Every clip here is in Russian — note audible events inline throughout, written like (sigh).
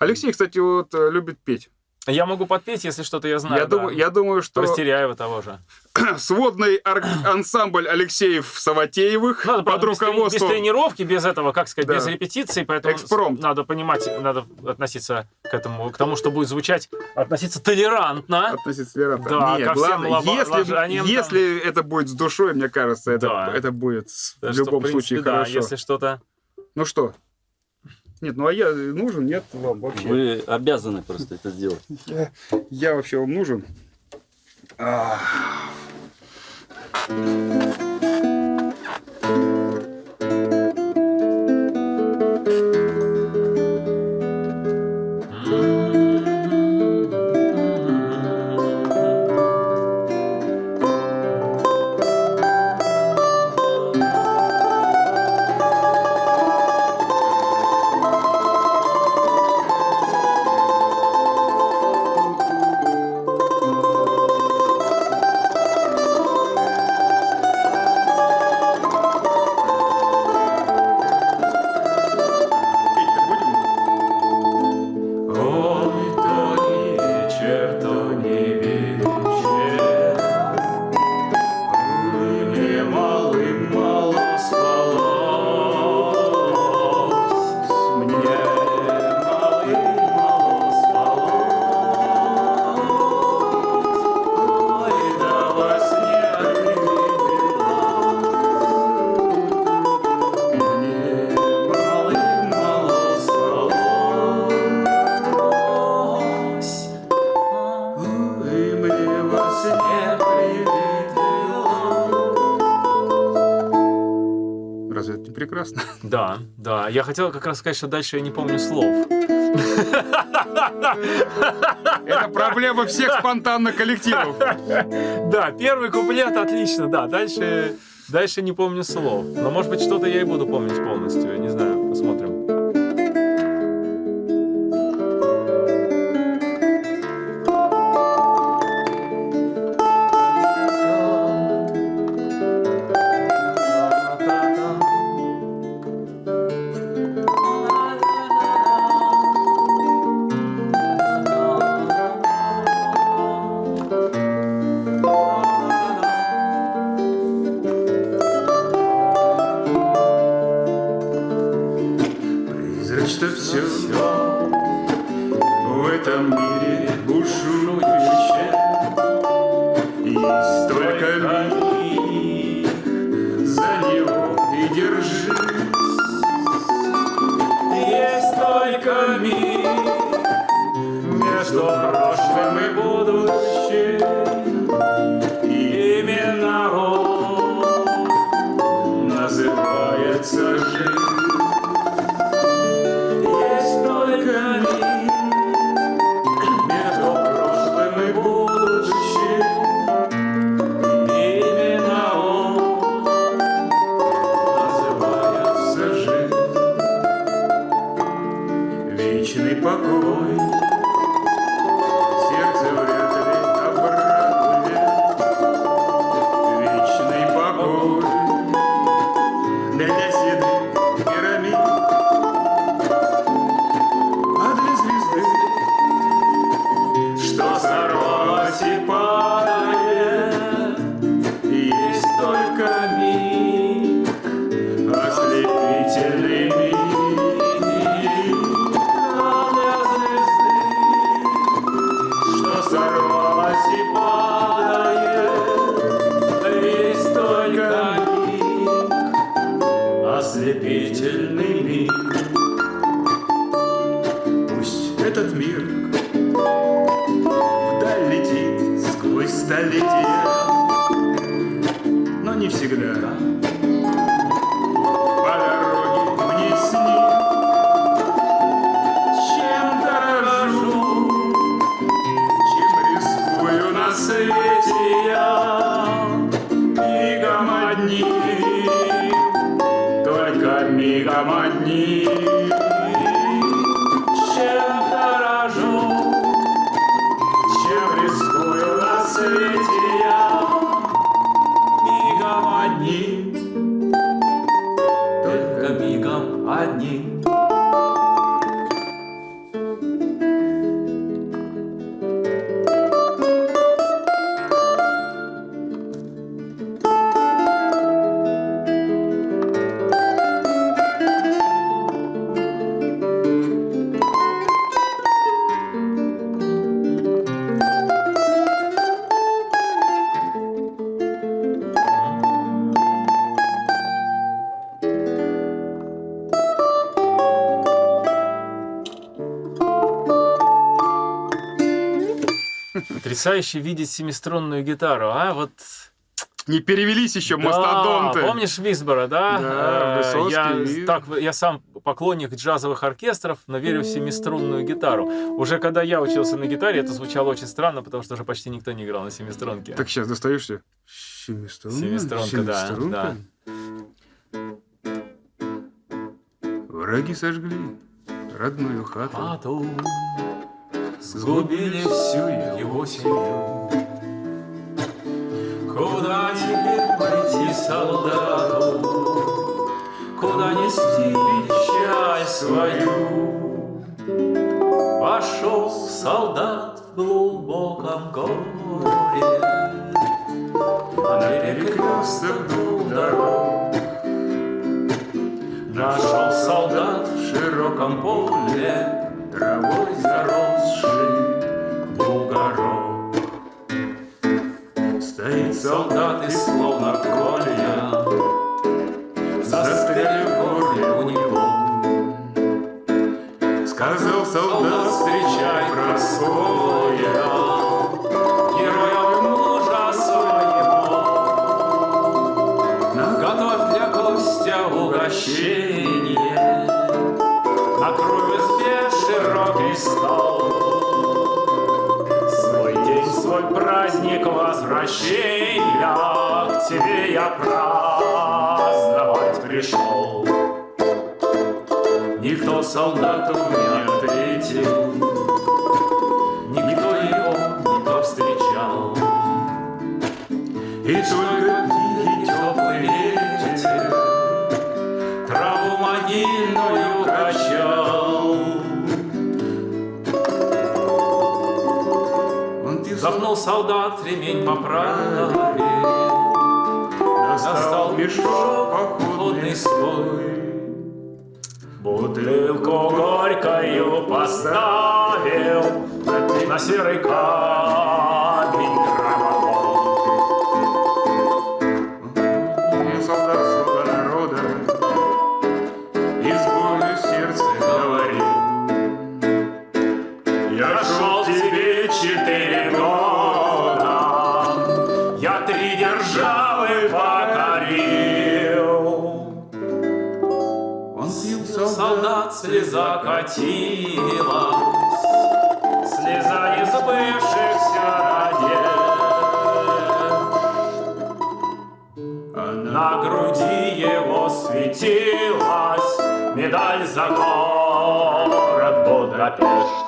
Алексей, кстати, вот э, любит петь. Я могу подпеть, если что-то я знаю. Я, да. думаю, я думаю, что Растеряева того же. (clears throat) сводный ар- (clears throat) ансамбль Алексеев-Саватеевых Надо, под правда, без, трени- без руководством... тренировки, без этого, как сказать, Да. без репетиции, поэтому Экспромт. надо понимать, надо относиться к этому, к тому, что будет звучать, относиться толерантно. Относиться толерантно. Да, Нет, ко главное, лоба- если, ложаниям там. если это будет с душой, мне кажется, это, Да. это будет Так в любом случае да, хорошо. если что-то... Ну что? Нет, ну а я нужен, нет вам вообще? Вы обязаны просто это сделать. Я, я вообще вам нужен? А. Петь-то Да, да. Я хотел как раз сказать, что дальше я не помню слов. Это проблема всех спонтанных коллективов. Да, первый куплет отлично, да. Дальше, дальше не помню слов. Но может быть что-то я и буду помнить полностью. Я не знаю, Миг между прошлым и будущим. Вечный покой, Hình? Потрясающе видеть семиструнную гитару, а? Вот Не перевелись еще Да, мастодонты. помнишь Висбора, да? Да, Э, Высоцкий, я, так, я сам поклонник джазовых оркестров, но верю в семиструнную гитару. Уже когда я учился на гитаре, это звучало очень странно, потому что уже почти никто не играл на семиструнке. Так сейчас достаешься. Семиструнка. Семиструнка, да, Семиструнка. Враги сожгли родную хату. Хату сгубили всю его семью. Куда теперь пойти солдату? Куда нести печаль свою? Пошел солдат в глубоком горе На перекресток двух дорог Нашел солдат в широком поле Травой заросший бугорок? Стоит солдат и словно колья Застрелил в горле у него. Сказал Солдат, встречай Прасковья, Героя стол. Свой день, свой праздник возвращения К тебе я праздновать пришел. Никто солдату не ответил, Никто его не повстречал. И только тихий теплый ветер Траву могильную Он Запнул солдат ремень поправил, Достал мешок походный свой. Бутылку горькою поставил На серый камень катилась, Слеза несбывшихся надежд. На груди его светилась Медаль за город Будапешт.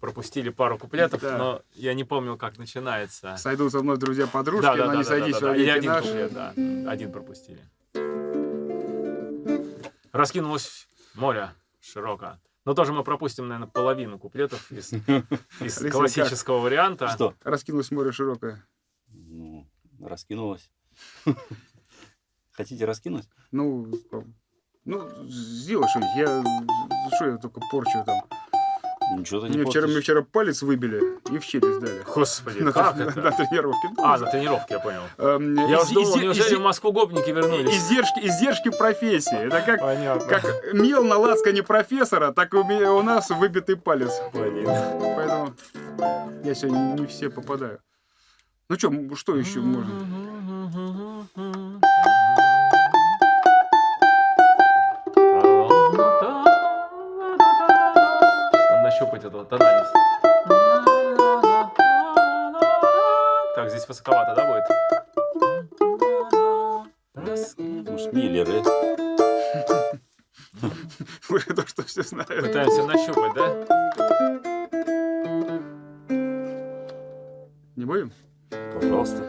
Пропустили пару куплетов, Да. но я не помнил, как начинается. Сойдут со мной друзья-подружки, Да, да, но да, не да, сойдись да, да, да. И один наши. куплет, да. Один пропустили. Раскинулось море широко. Но тоже мы пропустим, наверное, половину куплетов из, (laughs) из классического варианта. Что? Раскинулось море широкое. Ну, раскинулось. (laughs) Хотите раскинуть? Ну, ну, сделай что-нибудь. Я, что я только порчу там. Ничего ты не Мне вчера, мне вчера палец выбили и в челюсть дали. Господи, На, как на- это? на тренировке. А, на тренировке, я понял. эм, Я из- думал, изе- неужели изе- в Москву гопники вернулись? Издержки, издержки профессии. Это как, Понятно. как мел на лацкане профессора, так и у, меня, у нас выбитый палец. Блин. Поэтому я сегодня не все попадаю. Ну что, что еще можно? Высоковато, да, будет? Может, Миллеры. (laughs) Уже то, что все знают. Пытаемся нащупать, да? Не будем? Пожалуйста.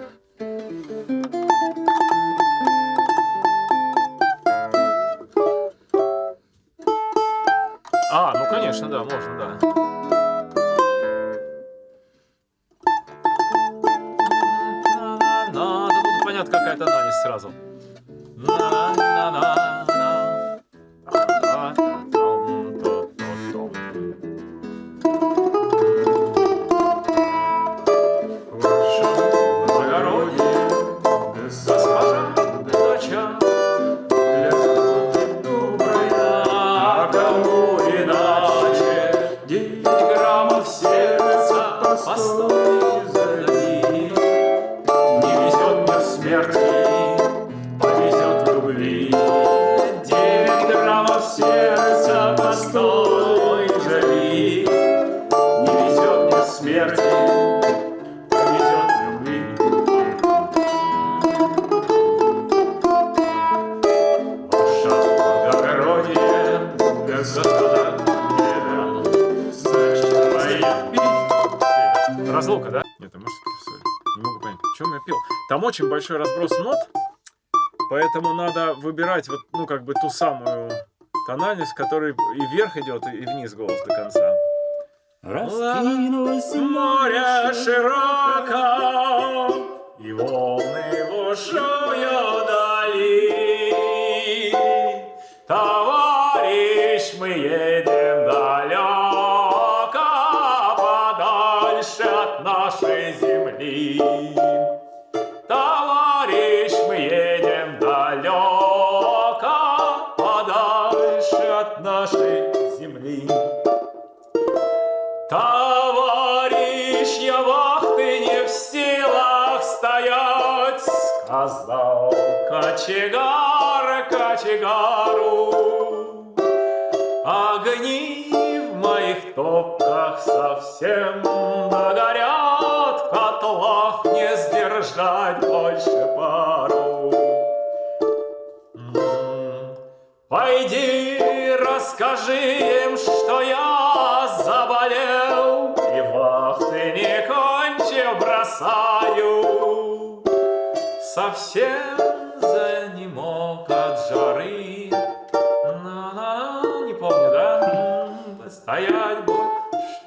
А, ну конечно, да, можно, да. Сразу. Чем я пил. Там очень большой разброс нот, поэтому надо выбирать вот, ну, как бы ту самую тональность, в которой и вверх идет, и вниз голос до конца. Раскинулось Море широко, и волны бушую дали. Кочегар кочегару. Огни в моих топках совсем догорят, В котлах не сдержать больше пару. М, Пойди, расскажи им, что я Совсем занемог от жары На-на, не помню, да? Стоять больше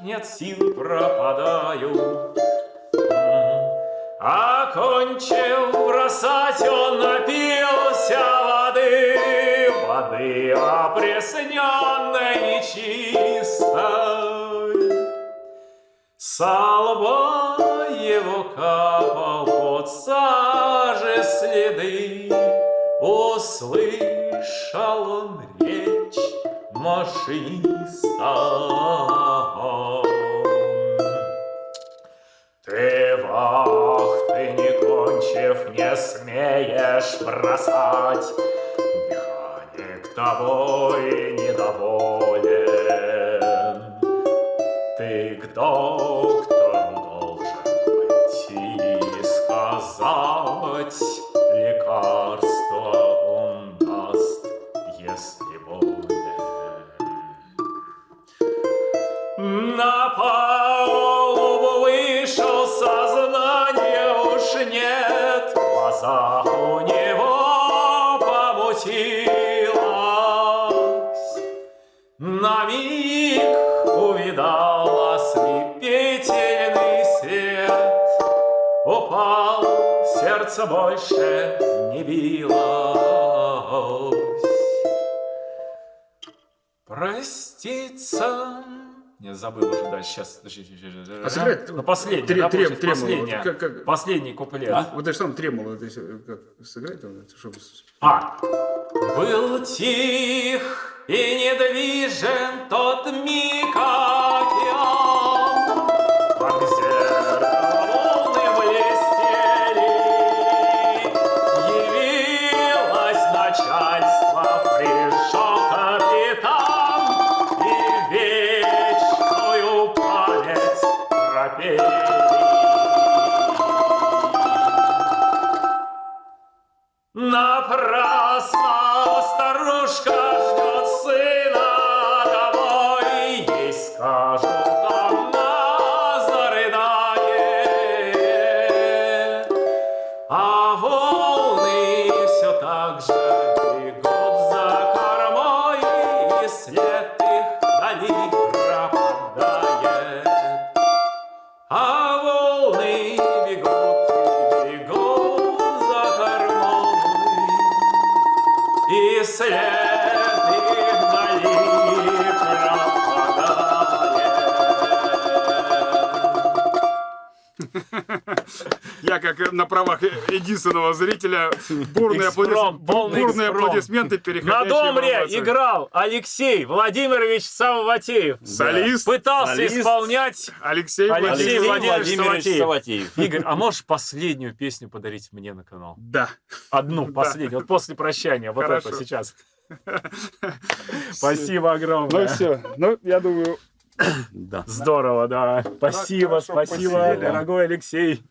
нет сил, пропадаю М, Окончив бросать, он напился воды, воды опресненной нечистой. Со лба его капал под сажи следы, Услышал он речь машиниста. Ты вахты не кончив, не смеешь бросать. Механик тобой недоволен. Сердце больше не билось. Проститься. Я забыл уже дальше. Сейчас. подожди. А сыграть Ну, последний, трем- да, трем- получается, тремоло. Вот как- как- Последний куплет. А? Вот это что там тремоло, это как сыграть, там, чтобы... А. Был тих и недвижен тот миг океан, Напрасно старушка ждет сына домой, ей скажут, она зарыдает. А волны все так же Я как на правах единственного зрителя бурные, Экспромт, аплодис- бурные аплодисменты На переходящие в домре играл Алексей Владимирович Савватеев. Солист Пытался Солист. исполнять Алексей, Алексей Владимирович. Владимирович Саватеев. Саватеев. Игорь, а можешь последнюю песню подарить мне на канал? Да. Одну, последнюю, вот после прощания, вот Хорошо. это сейчас. (laughs) Спасибо огромное. Ну все. Ну, я думаю, Да. Здорово, да. Спасибо, хорошо спасибо, посидели. дорогой Алексей.